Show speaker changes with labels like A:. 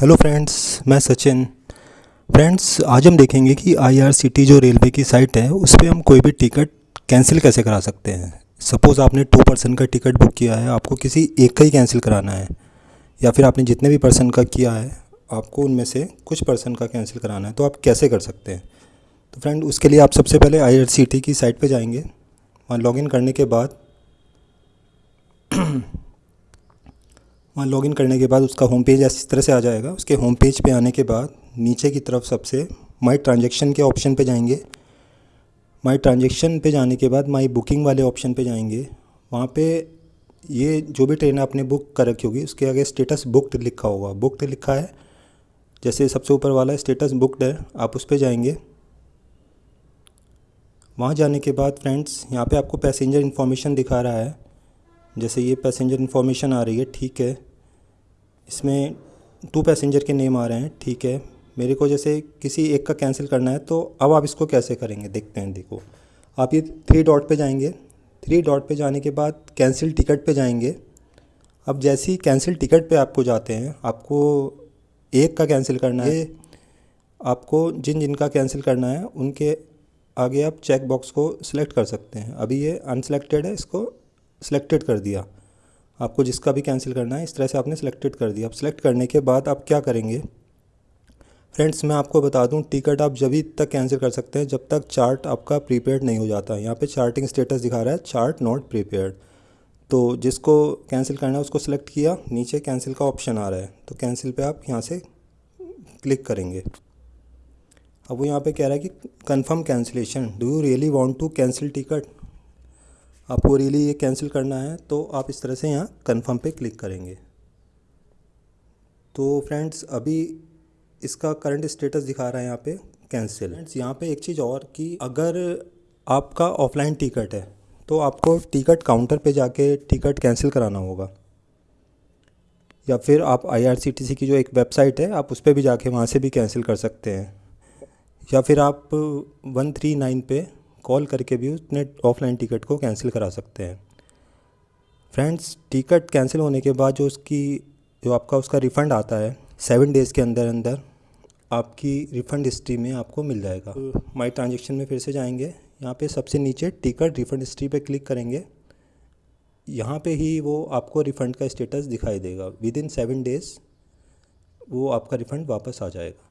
A: Hello friends मैं Sachin. Friends आज हम देखेंगे कि आईआरसीटी जो रेलवे की साइट है उस पर हम कोई भी टिकट कैंसिल कैसे करा सकते हैं? सपोज़ आपने टू पर्सन का टिकट बुक किया है आपको किसी एक का ही कैंसिल कराना है या फिर आपने जितने भी पर्सन का किया है आपको उनमें से कुछ पर्सन का कैंसिल कराना है तो आप कैसे कर सकते हैं? तो फ्रेंड उसके लिए आप सबसे पहले आईआरसीटी की साइट पर जाएँगे। वहाँ लॉगिन करने के बाद वहाँ लॉगिन करने के बाद उसका होम पेज इस तरह से आ जाएगा। उसके होम पेज पे आने के बाद नीचे की तरफ़ सबसे माई ट्रांजेक्शन के ऑप्शन पे जाएँगे। माई ट्रांजेक्शन पे जाने के बाद माई बुकिंग वाले ऑप्शन पे जाएँगे। वहाँ पे ये जो भी ट्रेन आपने बुक कर रखी होगी, उसके आगे स्टेटस बुकड लिखा होगा। बुकड लिखा है। जैसे सबसे ऊपर वाला स्टेटस बुकड है, आप उस पर जाएँगे। वहाँ जाने के बाद फ्रेंड्स यहाँ पे आपको पैसेंजर इन्फॉर्मेशन दिखा रहा है। जैसे ये पैसेंजर इन्फॉर्मेशन आ रही है, ठीक है। इसमें टू पैसेंजर के नेम आ रहे हैं, ठीक है। मेरे को जैसे किसी एक का कैंसिल करना है तो अब आप इसको कैसे करेंगे? देखते हैं, देखो। आप ये थ्री डॉट पे जाएँगे। थ्री डॉट पे जाने के बाद कैंसिल टिकट पे जाएँगे। अब जैसे ही कैंसिल टिकट पे आपको जाते हैं, आपको एक का कैंसिल करना है। आपको जिन जिन का कैंसिल करना है, उनके आगे आप चेक बॉक्स को सिलेक्ट कर सकते हैं। अभी ये अनसेलेक्टेड है, इसको सिलेक्टेड कर दिया। आपको जिसका भी कैंसिल करना है, इस तरह से आपने सेलेक्टेड कर दिया। अब सेलेक्ट करने के बाद आप क्या करेंगे? फ्रेंड्स मैं आपको बता दूँ टिकट आप जब तक कैंसिल कर सकते हैं, जब तक चार्ट आपका प्रीपेड नहीं हो जाता। है यहाँ पे चार्टिंग स्टेटस दिखा रहा है चार्ट नॉट प्रीपेड तो जिसको कैंसिल करना है, उसको सिलेक्ट किया, नीचे कैंसिल का ऑप्शन आ रहा है। तो कैंसिल पे आप यहाँ से क्लिक करेंगे। अब वो यहाँ पे कह रहा है कि confirm cancellation do you really want to cancel ticket आपको रियली ये कैंसिल करना है तो आप इस तरह से यहाँ कन्फर्म पे क्लिक करेंगे। तो फ्रेंड्स अभी इसका करंट स्टेटस दिखा रहा है यहाँ पे कैंसिल फ्रेंड्स यहाँ पे एक चीज़ और कि अगर आपका ऑफलाइन टिकट है तो आपको टिकट काउंटर पे जाके टिकट कैंसिल कराना होगा। या फिर आप आईआरसीटीसी की जो एक वेबसाइट है, आप उस पर भी जाके वहाँ से भी कैंसिल कर सकते हैं। या फिर आप वन थ्री नाइन पे कॉल करके भी उसने ऑफलाइन टिकट को कैंसिल करा सकते हैं। फ्रेंड्स, टिकट कैंसिल होने के बाद जो उसकी, जो आपका उसका रिफ़ंड आता है, सेवन डेज़ के अंदर अंदर, आपकी रिफ़ंड हिस्ट्री में आपको मिल जाएगा। तो माई ट्रांजेक्शन में फिर से जाएँगे। यहाँ पे सबसे नीचे टिकट रिफ़ंड हिस्ट्री पे क्लिक करेंगे। यहाँ पे ही वो आपको रिफ़ंड का स्टेटस दिखाई देगा। विद इन सेवन डेज़ वो आपका रिफ़ंड वापस आ जाएगा।